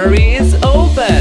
library is open.